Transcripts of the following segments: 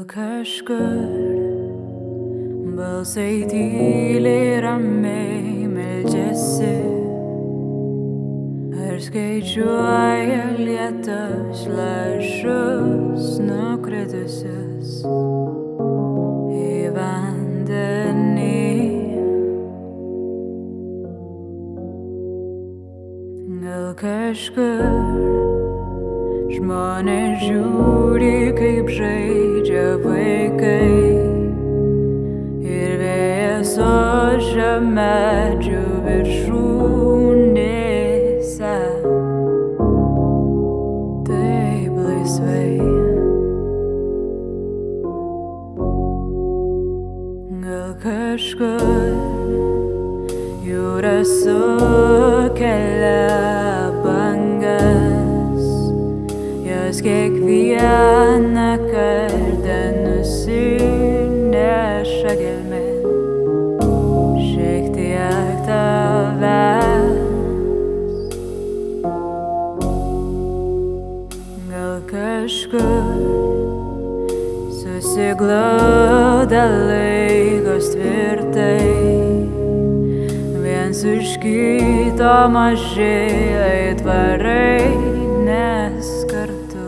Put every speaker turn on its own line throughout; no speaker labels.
Gal kažkur. Balsai tyliai ramiai meldžiasi, ar skaičiuoja lietus lašus nukritusius? Į vandenį. Gal kažkur žmonės žiūri, kažkur. Jūra sukelia bangas, jos kiekvieną kartą nusineša gelmen, šiek tiek tavęs. Gal kažkur susiglauda laikos tvirtai, viens už kito maži aitvarai, nes kartu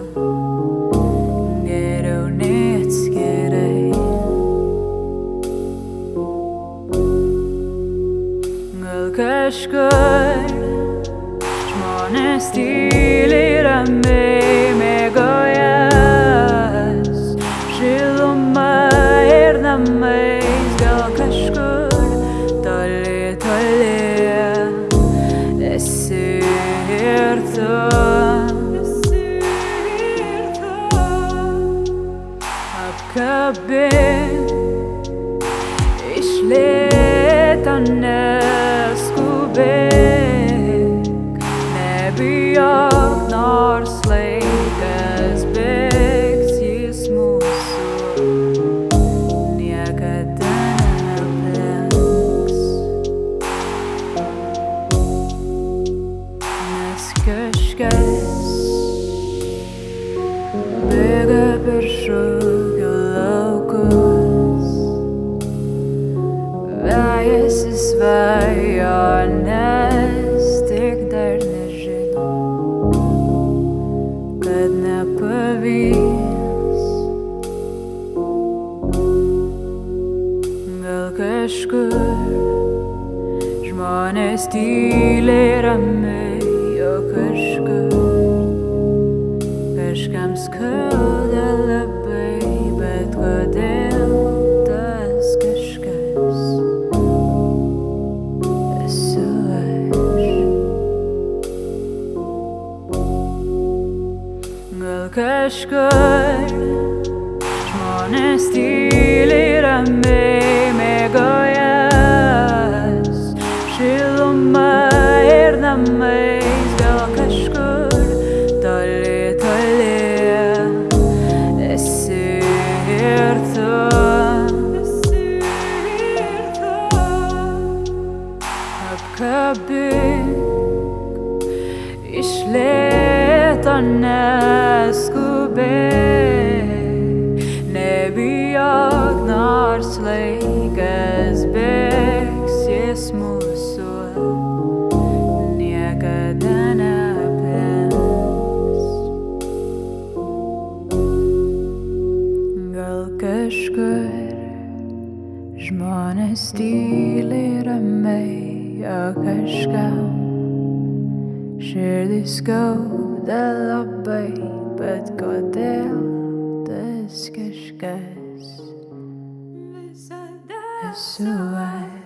geriau nei atskirai. Gal kažkur žmonės tyliai ramiai Apkabink iš lėto neskubėk, nebijok, nors laikas šūkio laukus. Vejasi svajonės, tik dar nežino, kad nepavyks. Gal kažkur žmonės tyliai ramiai, o kažkur kažkam skauda labai, bet kodėl tas kažkas esu aš. Gal kažkur žmonės tyliai Apkabink iš lėto neskubėk, nebijok, nors laikas bėgs, jis mūsų niekada neaplenks. Gal kažkur žmonės tyliai ramiai, o kažkam širdis skauda labai, bet kodėl tas kažkas visada esu aš.